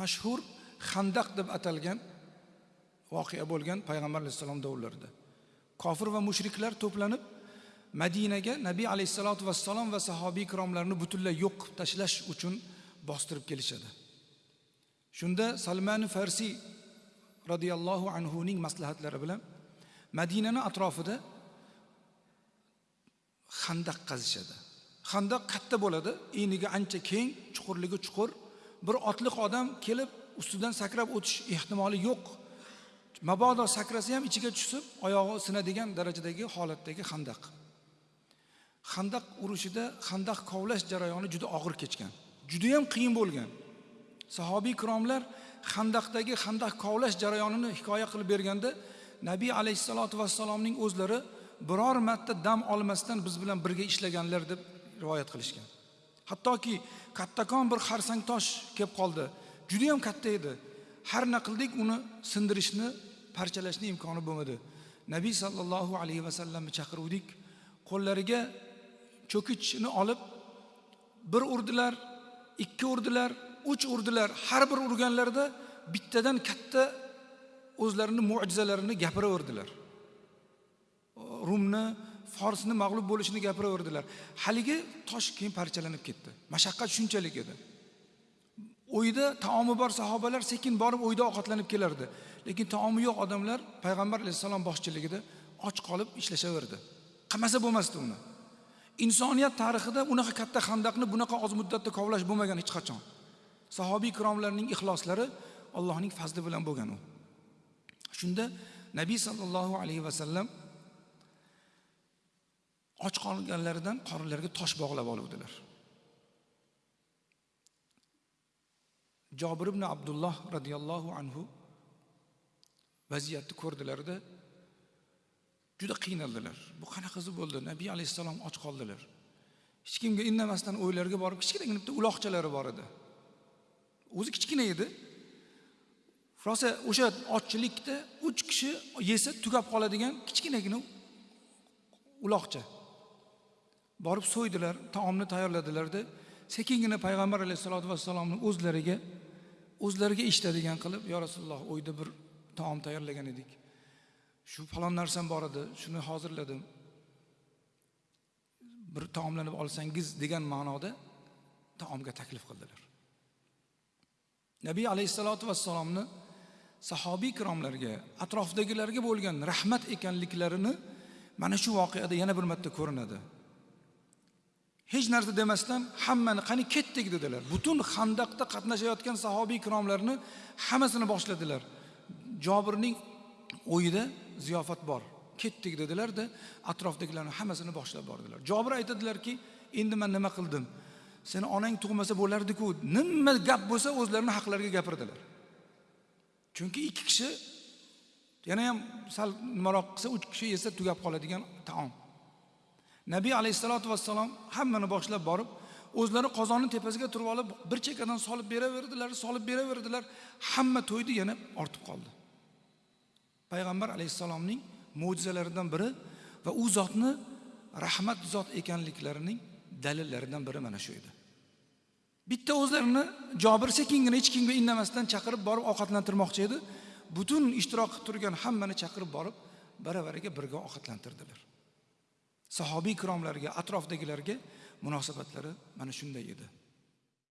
mashhur handaq deb atalgan voqea bo'lgan payg'ambar alayhissalom davrlarida. Kofir va mushriklar to'planib madinaga nabiy alayhissalotu vassalom va sahobiy ikromlarni butunlay yo'q qilib tashlash uchun bostirib kelishadi. Shunda salmani farsiy roziyallohu anhuning maslahatlari bilan madinani atrofida xandaq qazishadi. Xandaq katta bo'ladi eniga ancha keng chuqurligi chuqur bir otliq odam kelib ustidan sakrab o'tish ehtimoli yo'q. Mabodo sakrasa ham ichiga tushib oyog'i sinadigan darajadagi holatdagi handaq handaq urushida handaq kovlash jarayoni juda og'ir kechgan. Judayam qiyin bo'lgan. Sahobiy ikromlar handaqdagi handaq kovlash jarayonini hikoya qilib berganda nabiy alayhissalotu vassalomning o'zlari biror marta dam olmasdan biz bilan birga ishlaganlar deb rivoyat qilishgan. Hattoki kattakon bir xarsang tosh kelib qoldi. Juda yam katta edi. Har na qildik uni sindirishni parchalashni imkoni bo'lmadi. Nabiy sollallohu alayhi vasallamni chaqiruvdik. Qo'llariga cho'kichni olib bir urdilar ikki urdilar uch urdilar. Har bir urganlarida bittadan katta o'zlarini mo'jizalarini gapiraverdilar. Rumni forsni mag'lub bo'lishini gapiraverdilar. Haligi tosh keyin parchalanib ketdi. Mashaqqat shunchalik edi. O'yda taomi bor sahobalar sekin borib o'yda ovqatlanib kelardi. Lekin taomi yo'q odamlar payg'ambar alayhissalom boshchiligida och qolib ishlashaverdi. Qilmasa bo'lmasdi uni. Insoniyat tarixida unaqa katta handaqni bunaqa oz muddatda kovlash bo'lmagan hech qachon. Sahobiy ikromlarning ixloslari allohning fazli bilan bo'lgan u. Shunda nabiy sollallohu alayhi vasallam och qolganlaridan qorinlariga tosh bog'lab oluvdilar. Jobir ibn abdulloh roziyallohu anhu vaziyatni ko'rdilarda juda qiynaldilar. Bu qanaqasi bo'ldi? Nabiy alayhissalom och qoldilar. Hech kimga indamasdan o'ylariga borib kichkinagina bitta uloqchalari bor edi. O'zi kichkina edi. Rosa o'sha ochlikda uch kishi yesa tugab qoladigan kichkinagina uloqcha. Borib so'ydilar taomni tayyorladilarda sekingina payg'ambar alayhissalotu vassalomni o'zlariga o'zlariga eshitadigan qilib yo rasululloh o'yda bir taom tayyorlagan edik. Shu falon narsam bor edi shuni hozirladim. Bir taomlanib olsangiz degan ma'noda taomga taklif qildilar. Nabiy alayhissalotu vassalomni sahobiy ikromlarga atrofdagilarga bo'lgan rahmat ekanliklarini mana shu voqeada yana bir marta ko'rinadi. Hech narsa demasdan hammani qani ketdik dedilar. Butun handaqda qatnashayotgan sahobiy ikromlarni hammasini boshladilar. Jobirning o'yida ziyofat bor. Ketdik dedilarda atrofdagilarni hammasini boshlab bordilar. Jobir aytadilarki endi man nima qildim? Seni onang tug'masa bo'lardiku. Nima gap bo'lsa o'zlarini haqlariga gapirdilar. Chunki ikki kishi yana ham sal nimaroq qilsa uch kishi yesa tugab qoladigan taom. Nabiy alayhissalotu vassalom hammani boshlab borib o'zlari qozonni tepasiga turib olib bir chekkadan solib beraverdilar solib beraverdilar. Hamma to'ydi yana ortib qoldi. Payg'ambar alayhissalomning mo'jizalaridan biri va u zotni rahmat zot ekanliklarining dalillaridan biri mana shu edi. Bitta o'zlarini jobir sekingina hech kimga indamasdan chaqirib borib ovqatlantirmoqchi edi. Butun ishtirok qilib turgan hammani chaqirib borib baravariga birga ovqatlantirdilar. Sahobiy ikromlarga atrofdagilarga munosabatlari mana shunday edi.